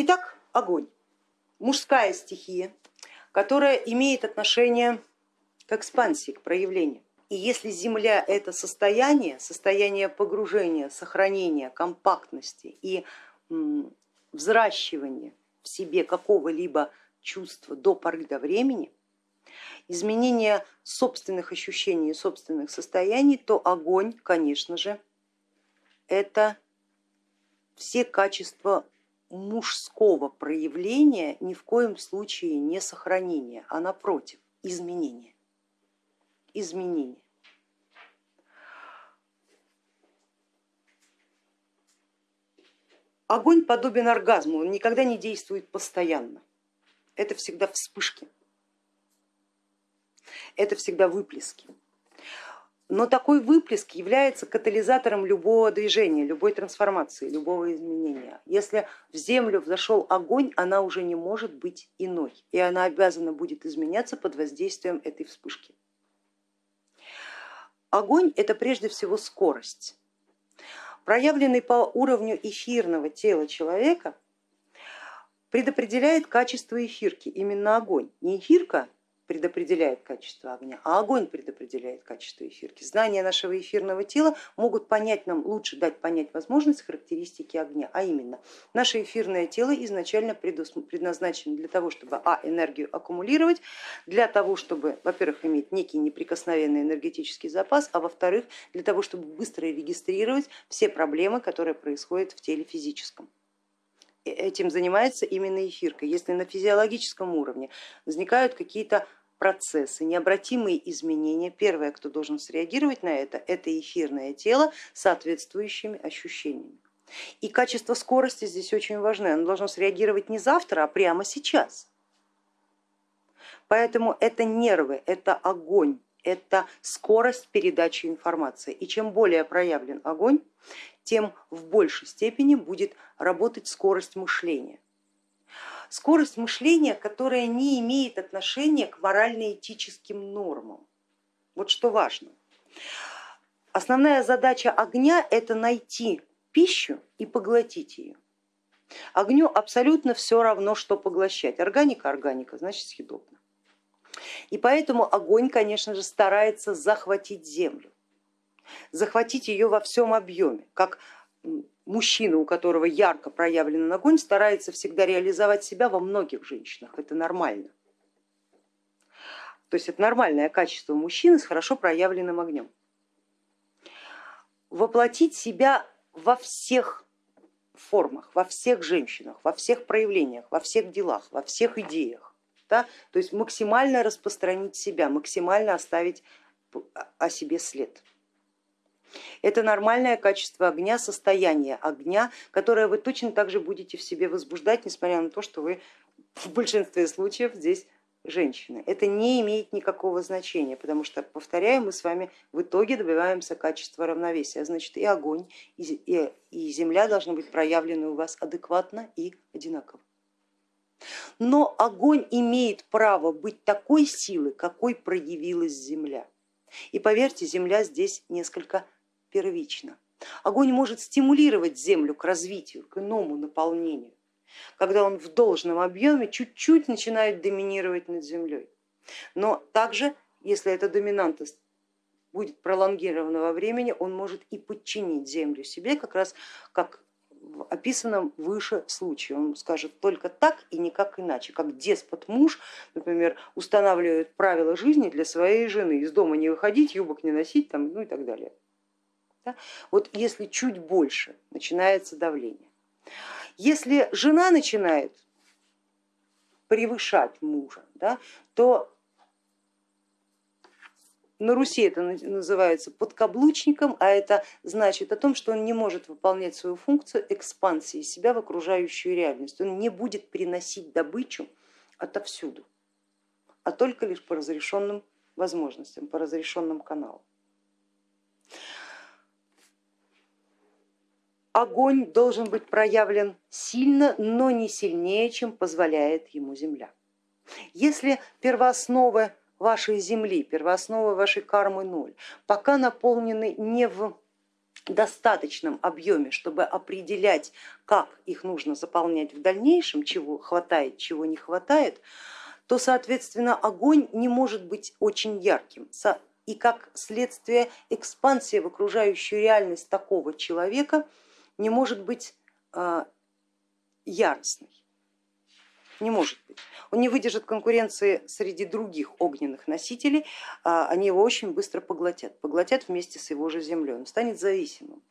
Итак, огонь. Мужская стихия, которая имеет отношение к экспансии, к проявлению. И если Земля это состояние, состояние погружения, сохранения, компактности и взращивания в себе какого-либо чувства до поры до времени, изменение собственных ощущений и собственных состояний, то огонь, конечно же, это все качества мужского проявления, ни в коем случае не сохранения, а напротив, изменения. изменения. Огонь подобен оргазму, он никогда не действует постоянно. Это всегда вспышки, это всегда выплески. Но такой выплеск является катализатором любого движения, любой трансформации, любого изменения. Если в землю взошел огонь, она уже не может быть иной, и она обязана будет изменяться под воздействием этой вспышки. Огонь это прежде всего скорость. Проявленный по уровню эфирного тела человека предопределяет качество эфирки, именно огонь. Не эфирка предопределяет качество огня, а огонь предопределяет качество эфирки. Знания нашего эфирного тела могут понять нам, лучше дать понять возможность характеристики огня, а именно наше эфирное тело изначально предназначено для того, чтобы а, энергию аккумулировать, для того, чтобы, во-первых, иметь некий неприкосновенный энергетический запас, а во-вторых, для того, чтобы быстро регистрировать все проблемы, которые происходят в теле физическом этим занимается именно эфирка. Если на физиологическом уровне возникают какие-то процессы, необратимые изменения, первое, кто должен среагировать на это, это эфирное тело с соответствующими ощущениями. И качество скорости здесь очень важно, оно должно среагировать не завтра, а прямо сейчас. Поэтому это нервы, это огонь, это скорость передачи информации. И чем более проявлен огонь, тем в большей степени будет работать скорость мышления скорость мышления, которая не имеет отношения к морально-этическим нормам. Вот что важно. Основная задача огня это найти пищу и поглотить ее. Огню абсолютно все равно, что поглощать. Органика, органика, значит съедобно. И поэтому огонь, конечно же, старается захватить землю, захватить ее во всем объеме, как мужчина, у которого ярко проявлен огонь, старается всегда реализовать себя во многих женщинах, это нормально. То есть это нормальное качество мужчины с хорошо проявленным огнем. Воплотить себя во всех формах, во всех женщинах, во всех проявлениях, во всех делах, во всех идеях. Да? То есть максимально распространить себя, максимально оставить о себе след. Это нормальное качество огня, состояние огня, которое вы точно так же будете в себе возбуждать, несмотря на то, что вы в большинстве случаев здесь женщины. Это не имеет никакого значения, потому что, повторяю, мы с вами в итоге добиваемся качества равновесия, значит и огонь, и, и, и земля должны быть проявлены у вас адекватно и одинаково. Но огонь имеет право быть такой силы, какой проявилась земля. И поверьте, земля здесь несколько первично. Огонь может стимулировать землю к развитию, к иному наполнению, когда он в должном объеме чуть-чуть начинает доминировать над землей. Но также, если эта доминантность будет пролонгирована во времени, он может и подчинить землю себе, как раз как в описанном выше случае. Он скажет только так и никак иначе, как деспот муж, например, устанавливает правила жизни для своей жены, из дома не выходить, юбок не носить, там, ну и так далее. Да? Вот если чуть больше начинается давление. Если жена начинает превышать мужа, да, то на Руси это называется подкаблучником, а это значит о том, что он не может выполнять свою функцию экспансии себя в окружающую реальность. Он не будет приносить добычу отовсюду, а только лишь по разрешенным возможностям, по разрешенным каналам. Огонь должен быть проявлен сильно, но не сильнее, чем позволяет ему земля. Если первоосновы вашей земли, первоосновы вашей кармы ноль, пока наполнены не в достаточном объеме, чтобы определять, как их нужно заполнять в дальнейшем, чего хватает, чего не хватает, то, соответственно, огонь не может быть очень ярким. И как следствие экспансия в окружающую реальность такого человека не может быть а, яростной. Не может быть. Он не выдержит конкуренции среди других огненных носителей, а они его очень быстро поглотят, поглотят вместе с его же землей. Он станет зависимым,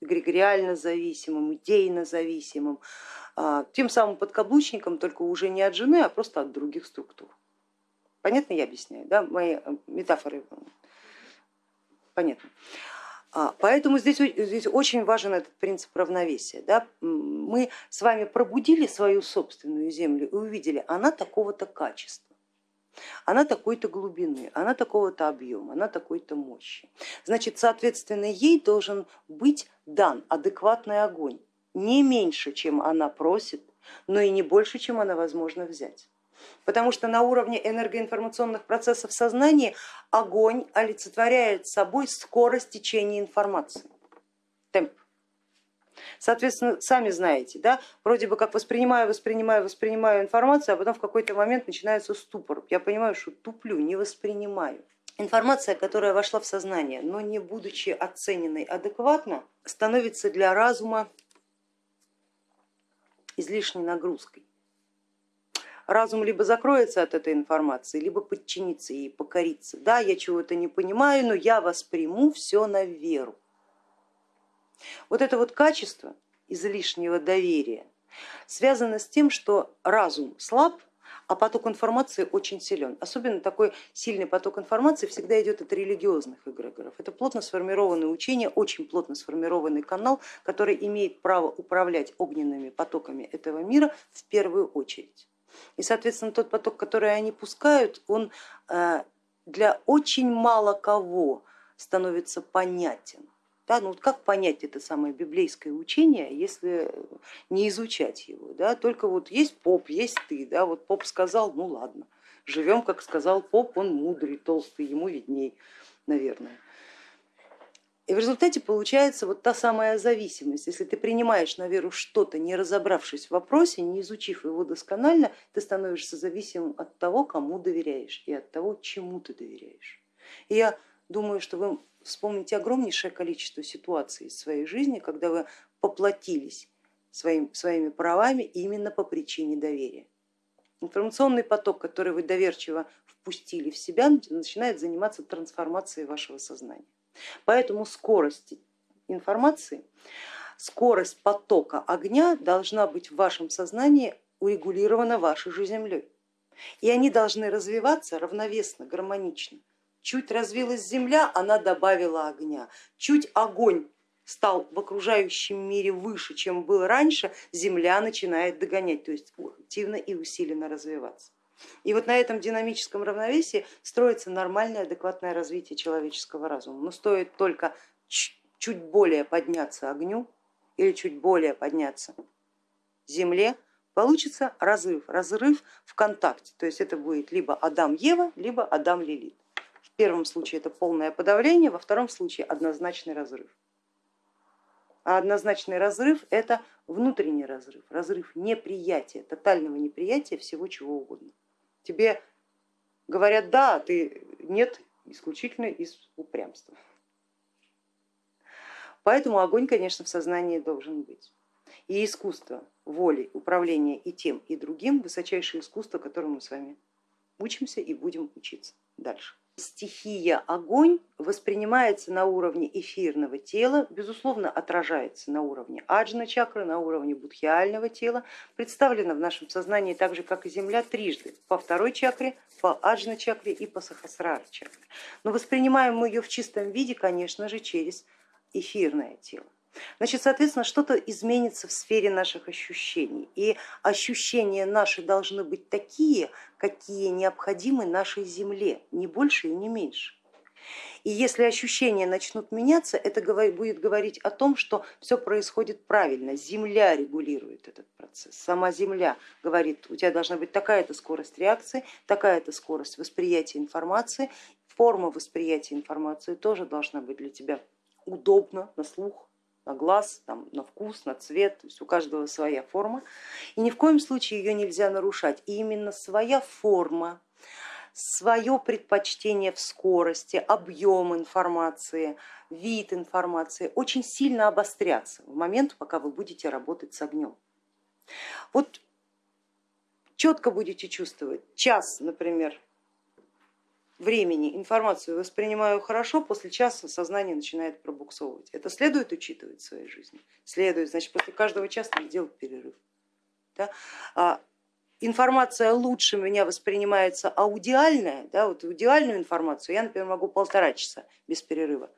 эгрегориально зависимым, идейно зависимым, а, тем самым подкаблучником, только уже не от жены, а просто от других структур. Понятно я объясняю, да? мои э, метафоры понятны. А, поэтому здесь, здесь очень важен этот принцип равновесия. Да? Мы с вами пробудили свою собственную землю и увидели, она такого-то качества, она такой-то глубины, она такого-то объема, она такой-то мощи. Значит, соответственно, ей должен быть дан адекватный огонь, не меньше, чем она просит, но и не больше, чем она возможно взять потому что на уровне энергоинформационных процессов сознания огонь олицетворяет собой скорость течения информации, темп. Соответственно, сами знаете, да, вроде бы как воспринимаю, воспринимаю, воспринимаю информацию, а потом в какой-то момент начинается ступор. Я понимаю, что туплю, не воспринимаю. Информация, которая вошла в сознание, но не будучи оцененной адекватно, становится для разума излишней нагрузкой разум либо закроется от этой информации, либо подчинится ей, покорится. Да, я чего-то не понимаю, но я восприму все на веру. Вот это вот качество излишнего доверия связано с тем, что разум слаб, а поток информации очень силен. Особенно такой сильный поток информации всегда идет от религиозных эгрегоров. Это плотно сформированное учение, очень плотно сформированный канал, который имеет право управлять огненными потоками этого мира в первую очередь. И, соответственно, тот поток, который они пускают, он э, для очень мало кого становится понятен. Да, ну вот как понять это самое библейское учение, если не изучать его? Да? Только вот есть поп, есть ты, да? вот поп сказал, ну ладно, живем, как сказал поп, он мудрый, толстый, ему видней, наверное. И в результате получается вот та самая зависимость. Если ты принимаешь на веру что-то, не разобравшись в вопросе, не изучив его досконально, ты становишься зависимым от того, кому доверяешь и от того, чему ты доверяешь. И я думаю, что вы вспомните огромнейшее количество ситуаций из своей жизни, когда вы поплатились своим, своими правами именно по причине доверия. Информационный поток, который вы доверчиво впустили в себя, начинает заниматься трансформацией вашего сознания. Поэтому скорость информации, скорость потока огня должна быть в вашем сознании урегулирована вашей же землей. И они должны развиваться равновесно, гармонично. Чуть развилась земля, она добавила огня. Чуть огонь стал в окружающем мире выше, чем был раньше, земля начинает догонять, то есть активно и усиленно развиваться. И вот на этом динамическом равновесии строится нормальное, адекватное развитие человеческого разума. Но стоит только чуть более подняться огню или чуть более подняться земле, получится разрыв, разрыв в контакте. То есть это будет либо Адам-Ева, либо Адам-Лилит. В первом случае это полное подавление, во втором случае однозначный разрыв. А однозначный разрыв это внутренний разрыв, разрыв неприятия, тотального неприятия всего чего угодно. Тебе говорят да, а ты нет, исключительно из упрямства. Поэтому огонь, конечно, в сознании должен быть. И искусство воли, управления и тем, и другим высочайшее искусство, которому мы с вами учимся и будем учиться дальше стихия огонь воспринимается на уровне эфирного тела, безусловно отражается на уровне аджна чакры, на уровне будхиального тела, представлена в нашем сознании так же, как и Земля, трижды, по второй чакре, по аджна чакре и по сахасрара чакре. Но воспринимаем мы ее в чистом виде, конечно же, через эфирное тело. Значит, соответственно, что-то изменится в сфере наших ощущений. И ощущения наши должны быть такие, какие необходимы нашей Земле, не больше и не меньше. И если ощущения начнут меняться, это будет говорить о том, что все происходит правильно, Земля регулирует этот процесс. Сама Земля говорит, у тебя должна быть такая-то скорость реакции, такая-то скорость восприятия информации, форма восприятия информации тоже должна быть для тебя удобно на слух, на глаз, там, на вкус, на цвет, то есть у каждого своя форма. И ни в коем случае ее нельзя нарушать. И именно своя форма, свое предпочтение в скорости, объем информации, вид информации очень сильно обострятся в момент, пока вы будете работать с огнем. Вот четко будете чувствовать, час, например, времени информацию воспринимаю хорошо, после часа сознание начинает пробуксовывать. Это следует учитывать в своей жизни? Следует, значит после каждого часа надо делать перерыв. Да? А информация лучше меня воспринимается аудиальная, да, вот аудиальную информацию я, например, могу полтора часа без перерыва.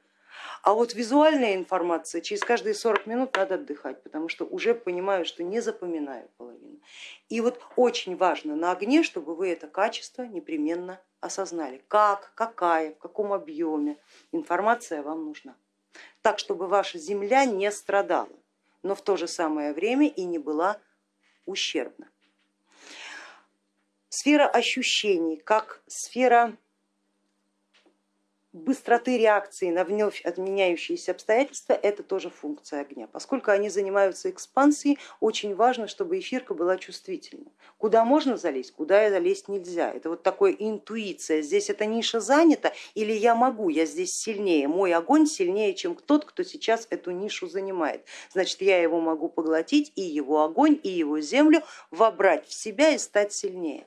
А вот визуальная информация, через каждые 40 минут надо отдыхать, потому что уже понимаю, что не запоминаю половину. И вот очень важно на огне, чтобы вы это качество непременно осознали, как, какая, в каком объеме информация вам нужна. Так, чтобы ваша земля не страдала, но в то же самое время и не была ущербна. Сфера ощущений, как сфера быстроты реакции на вновь отменяющиеся обстоятельства, это тоже функция огня. Поскольку они занимаются экспансией, очень важно, чтобы эфирка была чувствительна. Куда можно залезть, куда залезть нельзя. Это вот такая интуиция, здесь эта ниша занята или я могу, я здесь сильнее, мой огонь сильнее, чем тот, кто сейчас эту нишу занимает. Значит, я его могу поглотить и его огонь, и его землю вобрать в себя и стать сильнее.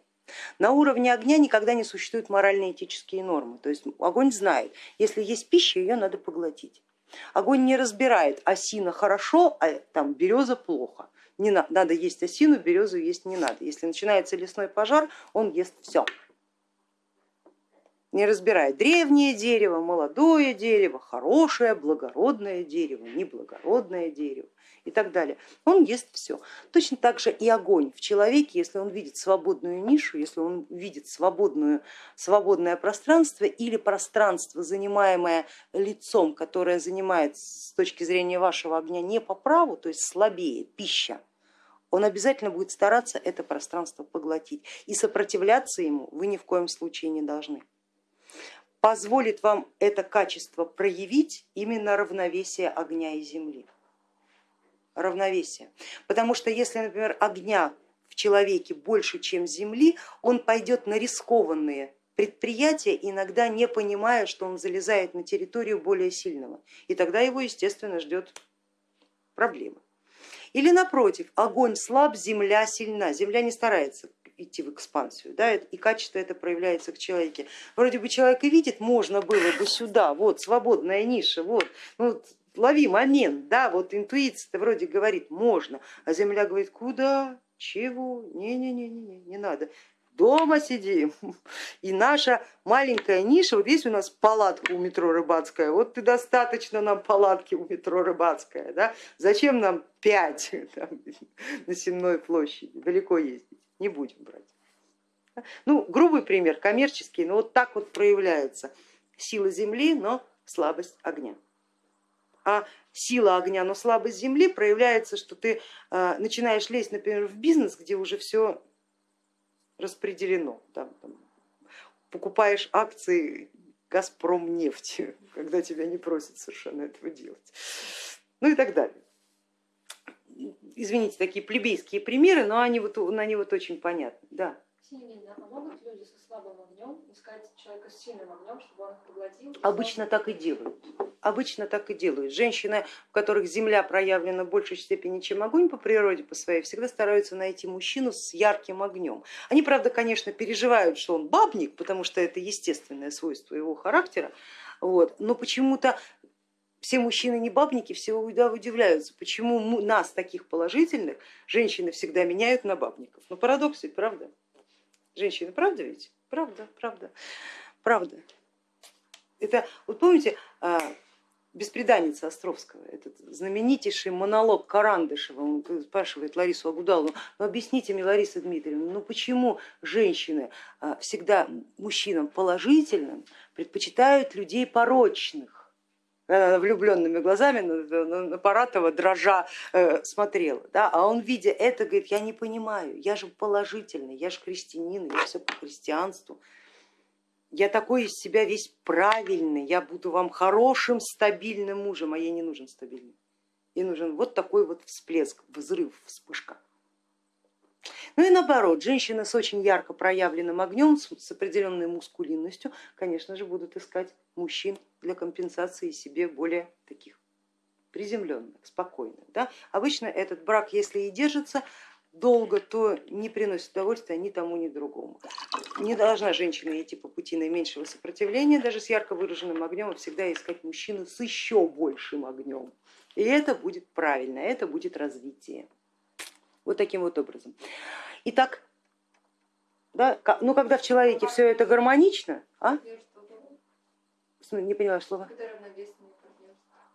На уровне огня никогда не существуют морально-этические нормы, то есть огонь знает, если есть пища, ее надо поглотить. Огонь не разбирает, осина хорошо, а там береза плохо. Не надо, надо есть осину, березу есть не надо. Если начинается лесной пожар, он ест все. Не разбирает древнее дерево, молодое дерево, хорошее, благородное дерево, неблагородное дерево и так далее. Он ест все. Точно так же и огонь в человеке, если он видит свободную нишу, если он видит свободную, свободное пространство или пространство, занимаемое лицом, которое занимает с точки зрения вашего огня не по праву, то есть слабее, пища, он обязательно будет стараться это пространство поглотить. И сопротивляться ему вы ни в коем случае не должны. Позволит вам это качество проявить именно равновесие огня и земли равновесие. Потому что если, например, огня в человеке больше, чем земли, он пойдет на рискованные предприятия, иногда не понимая, что он залезает на территорию более сильного. И тогда его, естественно, ждет проблема. Или напротив, огонь слаб, земля сильна. Земля не старается идти в экспансию, да, и качество это проявляется к человеке. Вроде бы человек и видит, можно было бы сюда, вот свободная ниша, вот, ну, лови момент, да, вот интуиция-то вроде говорит, можно, а земля говорит, куда, чего, не-не-не, не надо, дома сидим. И наша маленькая ниша, вот есть у нас палатка у метро Рыбацкая, вот ты достаточно нам палатки у метро Рыбацкая, да? зачем нам пять там, на Сенной площади, далеко ездить, не будем брать. Ну, грубый пример, коммерческий, но вот так вот проявляется сила земли, но слабость огня а сила огня, но слабость земли проявляется, что ты а, начинаешь лезть, например, в бизнес, где уже все распределено. Там, там, покупаешь акции Газпром нефти, когда тебя не просят совершенно этого делать. Ну и так далее. Извините, такие плебейские примеры, но они вот, они вот очень понятны. Да. А могут люди со слабым огнем искать человека с сильным огнем, чтобы он их поглотил? Обычно так и делают. Обычно так и делают. Женщины, в которых земля проявлена в большей степени, чем огонь по природе по своей, всегда стараются найти мужчину с ярким огнем. Они, правда, конечно, переживают, что он бабник, потому что это естественное свойство его характера, вот, но почему-то все мужчины не бабники, все удивляются, почему нас, таких положительных, женщины всегда меняют на бабников. Ну парадокс ведь, правда? женщины, правда ведь? Правда, правда, правда. Это, вот помните, а, беспреданница Островского, этот знаменитейший монолог Карандышева, он спрашивает Ларису Агудалову, ну объясните мне, Лариса Дмитриевна, ну почему женщины а, всегда мужчинам положительным предпочитают людей порочных? Влюбленными глазами на Паратова дрожа э, смотрела, да, а он видя это говорит, я не понимаю, я же положительный, я же христианин, я все по христианству. я такой из себя весь правильный, я буду вам хорошим, стабильным мужем, а ей не нужен стабильный. Ей нужен вот такой вот всплеск, взрыв, вспышка. Ну и наоборот, женщины с очень ярко проявленным огнем, с определенной мускулинностью, конечно же, будут искать мужчин для компенсации себе более таких приземленных, спокойных. Да? Обычно этот брак, если и держится долго, то не приносит удовольствия ни тому, ни другому. Не должна женщина идти по пути наименьшего сопротивления, даже с ярко выраженным огнем, а всегда искать мужчину с еще большим огнем. И это будет правильно, это будет развитие. Вот таким вот образом. Итак, да, ну когда в человеке все это гармонично, а? Не поняла слова.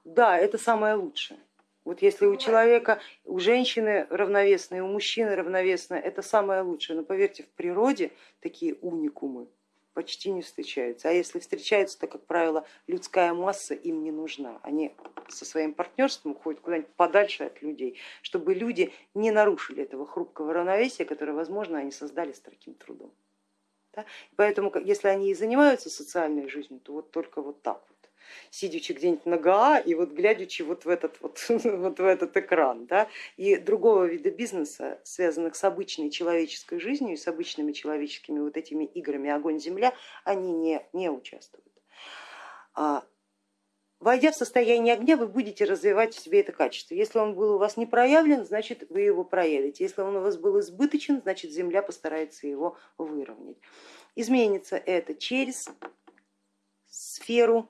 Да, это самое лучшее. Вот если у человека, у женщины равновесные, у мужчины равновесные, это самое лучшее. Но поверьте, в природе такие уникумы почти не встречаются. А если встречаются, то, как правило, людская масса им не нужна. Они со своим партнерством уходят куда-нибудь подальше от людей, чтобы люди не нарушили этого хрупкого равновесия, которое, возможно, они создали с таким трудом. Да? Поэтому, если они и занимаются социальной жизнью, то вот только вот так вот сидячи где-нибудь на ГА и вот глядячи вот в этот, вот, вот в этот экран. Да? И другого вида бизнеса, связанных с обычной человеческой жизнью и с обычными человеческими вот этими играми огонь-земля, они не, не участвуют. А, войдя в состояние огня, вы будете развивать в себе это качество. Если он был у вас не проявлен, значит вы его проявите. Если он у вас был избыточен, значит земля постарается его выровнять. Изменится это через сферу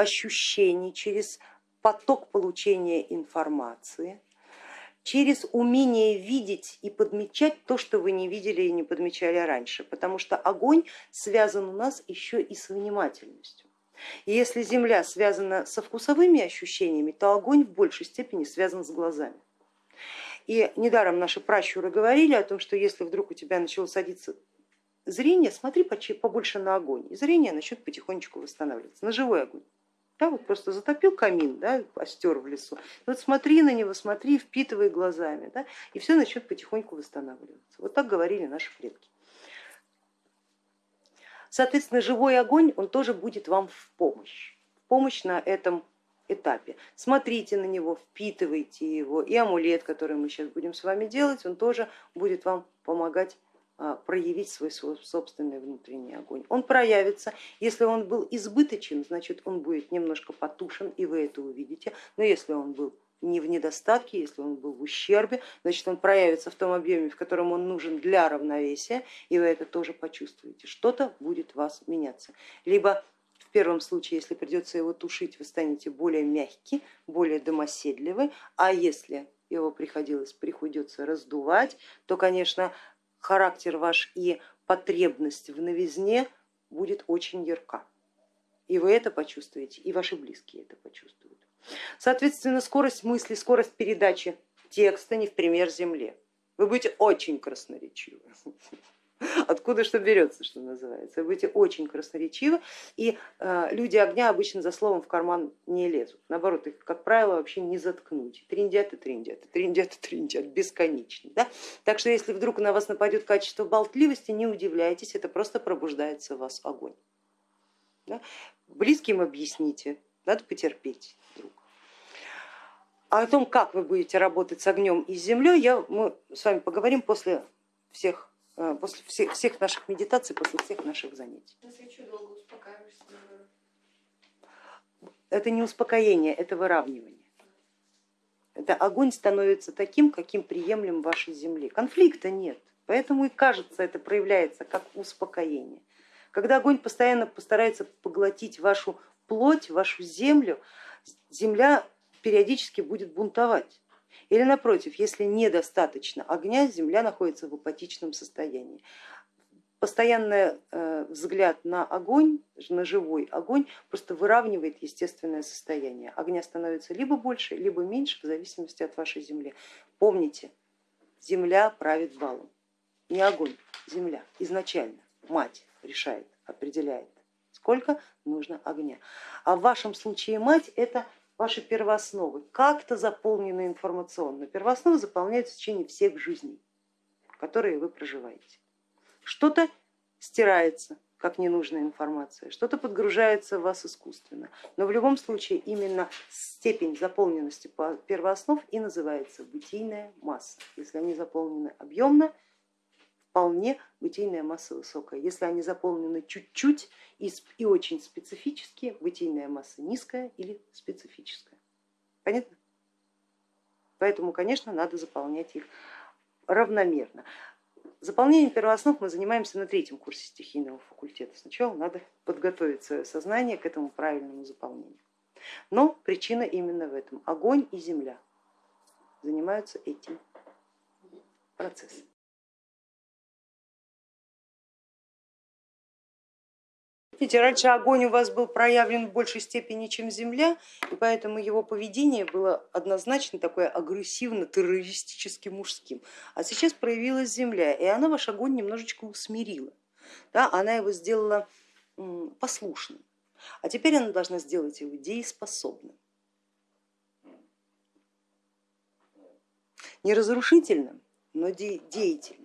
ощущений, через поток получения информации, через умение видеть и подмечать то, что вы не видели и не подмечали раньше, потому что огонь связан у нас еще и с внимательностью. И если земля связана со вкусовыми ощущениями, то огонь в большей степени связан с глазами. И недаром наши пращуры говорили о том, что если вдруг у тебя начало садиться зрение, смотри побольше на огонь, и зрение начнет потихонечку восстанавливаться, на живой огонь. Да, вот просто затопил камин, да, остер в лесу. Вот смотри на него, смотри, впитывай глазами, да, и все начнет потихоньку восстанавливаться. Вот так говорили наши предки. Соответственно, живой огонь, он тоже будет вам в помощь, в помощь на этом этапе. Смотрите на него, впитывайте его, и амулет, который мы сейчас будем с вами делать, он тоже будет вам помогать проявить свой собственный внутренний огонь. Он проявится, если он был избыточен, значит он будет немножко потушен, и вы это увидите, но если он был не в недостатке, если он был в ущербе, значит он проявится в том объеме, в котором он нужен для равновесия, и вы это тоже почувствуете. Что-то будет вас меняться. Либо в первом случае, если придется его тушить, вы станете более мягкий, более домоседливый, а если его приходилось, приходится раздувать, то, конечно, характер ваш и потребность в новизне будет очень ярка. И вы это почувствуете, и ваши близкие это почувствуют. Соответственно, скорость мысли, скорость передачи текста не в пример земле. Вы будете очень красноречивы. Откуда что берется, что называется. Вы будете очень красноречивы, и э, люди огня обычно за словом в карман не лезут. Наоборот, их, как правило, вообще не заткнуть. Триндят и триндят, триндят и триндят, бесконечно. Да? Так что если вдруг на вас нападет качество болтливости, не удивляйтесь, это просто пробуждается в вас огонь. Да? Близким объясните, надо потерпеть. Вдруг. А о том, как вы будете работать с огнем и с землей, я, мы с вами поговорим после всех после всех, всех наших медитаций, после всех наших занятий. Это не успокоение, это выравнивание. Это огонь становится таким, каким приемлем вашей земле. Конфликта нет, поэтому и кажется, это проявляется как успокоение. Когда огонь постоянно постарается поглотить вашу плоть, вашу землю, земля периодически будет бунтовать. Или напротив, если недостаточно огня, земля находится в апатичном состоянии. Постоянный э, взгляд на огонь, на живой огонь просто выравнивает естественное состояние. Огня становится либо больше, либо меньше в зависимости от вашей земли. Помните, земля правит балом, не огонь, земля изначально, мать решает, определяет, сколько нужно огня. А в вашем случае мать это ваши первоосновы как-то заполнены информационно. Первоосновы заполняются в течение всех жизней, которые вы проживаете. Что-то стирается, как ненужная информация, что-то подгружается в вас искусственно. Но в любом случае именно степень заполненности по первооснов и называется бытийная масса. Если они заполнены объемно, вполне бытийная масса высокая. Если они заполнены чуть-чуть и, и очень специфически, бытийная масса низкая или специфическая. Понятно? Поэтому, конечно, надо заполнять их равномерно. Заполнением первооснов мы занимаемся на третьем курсе стихийного факультета. Сначала надо подготовить свое сознание к этому правильному заполнению. Но причина именно в этом. Огонь и земля занимаются этим процессом. Видите, раньше огонь у вас был проявлен в большей степени, чем земля, и поэтому его поведение было однозначно такое агрессивно-террористически мужским. А сейчас проявилась земля, и она ваш огонь немножечко усмирила. Да, она его сделала послушным, а теперь она должна сделать его дееспособным. Не разрушительным, но деятельным,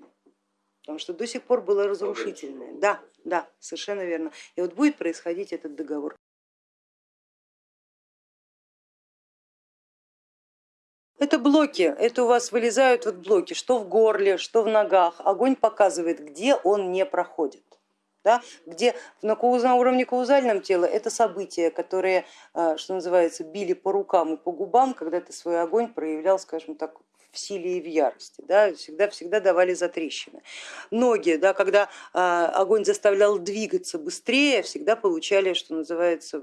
потому что до сих пор было разрушительное. Да, да, совершенно верно. И вот будет происходить этот договор. Это блоки, это у вас вылезают вот блоки, что в горле, что в ногах. Огонь показывает, где он не проходит. Да, где на, на уровне каузальном тела это события, которые, э, что называется, били по рукам и по губам, когда ты свой огонь проявлял, скажем так, в силе и в ярости, да, всегда, всегда давали затрещины. Ноги, да, когда а, огонь заставлял двигаться быстрее, всегда получали, что называется,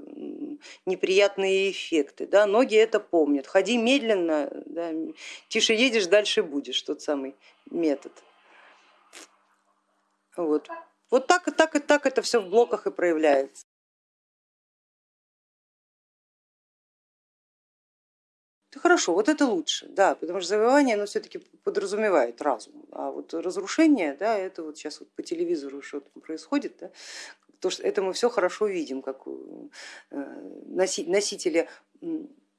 неприятные эффекты. Да. Ноги это помнят, ходи медленно, да, тише едешь, дальше будешь, тот самый метод. Вот, вот так и так и так это все в блоках и проявляется. Хорошо, вот это лучше, да, потому что завоевание оно все-таки подразумевает разум, а вот разрушение, да, это вот сейчас вот по телевизору что то происходит, да, то, что это мы все хорошо видим, как э, носители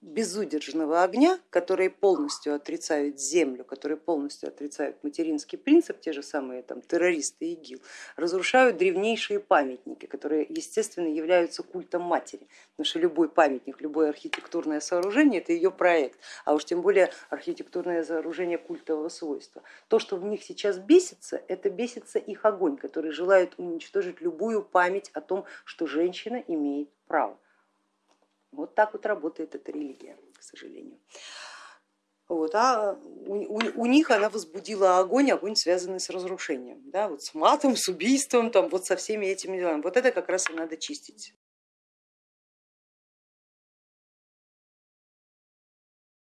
безудержного огня, которые полностью отрицают землю, которые полностью отрицают материнский принцип, те же самые там, террористы ИГИЛ, разрушают древнейшие памятники, которые естественно являются культом матери, потому что любой памятник, любое архитектурное сооружение это ее проект, а уж тем более архитектурное сооружение культового свойства. То, что в них сейчас бесится, это бесится их огонь, который желает уничтожить любую память о том, что женщина имеет право. Вот так вот работает эта религия, к сожалению. Вот, а у, у, у них она возбудила огонь, огонь связанный с разрушением, да, вот с матом, с убийством, там, вот со всеми этими делами. Вот это как раз и надо чистить.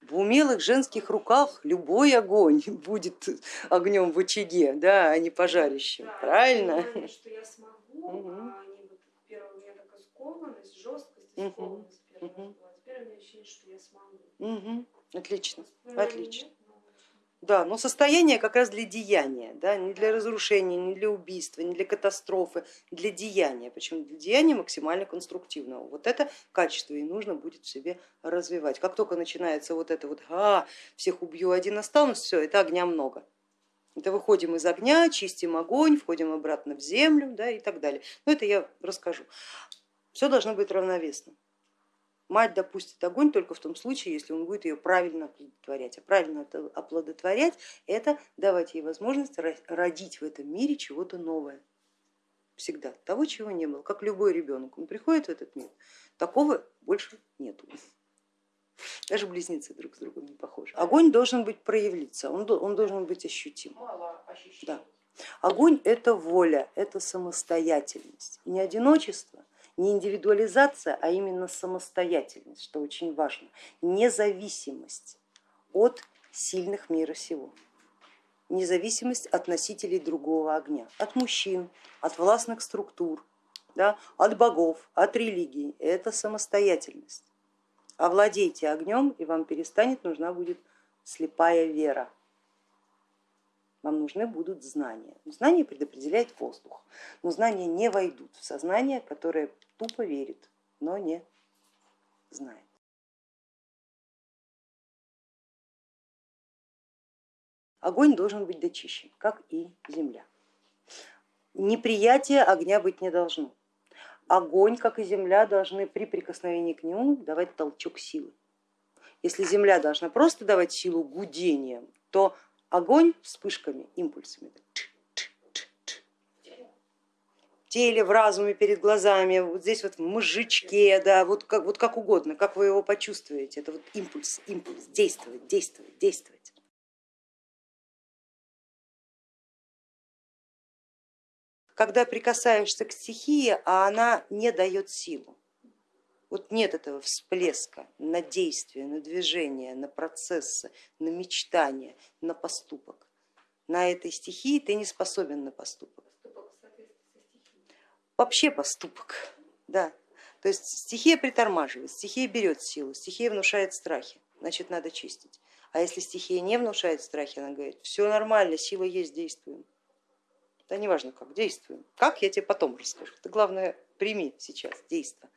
В умелых женских руках любой огонь будет огнем в очаге, да, а не пожарищем, да, правильно? Что я смогу, угу. а они вот первый у меня такая скованность, жесткость, скованность. Угу. А теперь у меня ощущение, что я смогу. Угу. Отлично, отлично. Да, но состояние как раз для деяния, да, не для разрушения, не для убийства, не для катастрофы, для деяния. Почему для деяния максимально конструктивного. Вот это качество и нужно будет в себе развивать. Как только начинается вот это вот, а, всех убью, один останусь, все, это огня много. Это выходим из огня, чистим огонь, входим обратно в землю да, и так далее. Но это я расскажу. Все должно быть равновесно. Мать допустит огонь только в том случае, если он будет ее правильно оплодотворять. А правильно оплодотворять это давать ей возможность родить в этом мире чего-то новое. Всегда, того, чего не было, как любой ребенок. Он приходит в этот мир, такого больше нету. Даже близнецы друг с другом не похожи. Огонь должен быть проявиться, он, он должен быть ощутим. Да. Огонь это воля, это самостоятельность, не одиночество, не индивидуализация, а именно самостоятельность, что очень важно, независимость от сильных мира сего, независимость от носителей другого огня, от мужчин, от властных структур, да, от богов, от религии, это самостоятельность. Овладейте огнем и вам перестанет нужна будет слепая вера вам нужны будут знания. Знания предопределяет воздух, но знания не войдут в сознание, которое тупо верит, но не знает. Огонь должен быть дочищен, как и земля. неприятия огня быть не должно. Огонь, как и земля, должны при прикосновении к нему давать толчок силы. Если земля должна просто давать силу гудением, то огонь вспышками, импульсами. В теле, в разуме, перед глазами, вот здесь вот в мозжечке, да, вот как, вот как угодно, как вы его почувствуете, это вот импульс, импульс, действовать, действовать, действовать. Когда прикасаешься к стихии, а она не дает силу, вот нет этого всплеска на действие, на движение, на процессы, на мечтание, на поступок. На этой стихии ты не способен на поступок. Вообще поступок, да. То есть стихия притормаживает, стихия берет силу, стихия внушает страхи, значит надо чистить. А если стихия не внушает страхи, она говорит, все нормально, сила есть, действуем. Да неважно как, действуем. Как, я тебе потом расскажу. Ты главное прими сейчас, действие.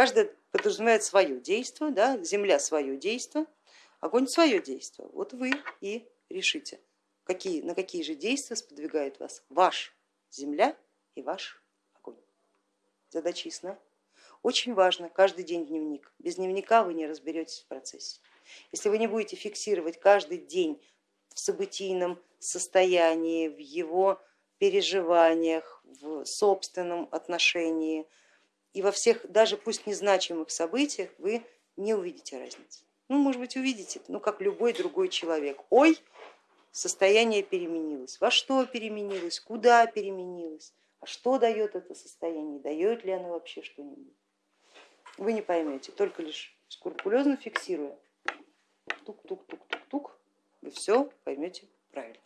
Каждый подразумевает свое действие, да, земля свое действие, огонь свое действие. Вот вы и решите, какие, на какие же действия сподвигает вас ваш земля и ваш огонь. Задача ясна? Очень важно каждый день дневник. Без дневника вы не разберетесь в процессе. Если вы не будете фиксировать каждый день в событийном состоянии, в его переживаниях, в собственном отношении, и во всех, даже пусть незначимых событиях вы не увидите разницы. Ну, может быть, увидите, ну, как любой другой человек. Ой, состояние переменилось. Во что переменилось, куда переменилось, а что дает это состояние, дает ли оно вообще что-нибудь. Вы не поймете, только лишь скрупулезно фиксируя, тук-тук-тук-тук-тук, вы все поймете правильно.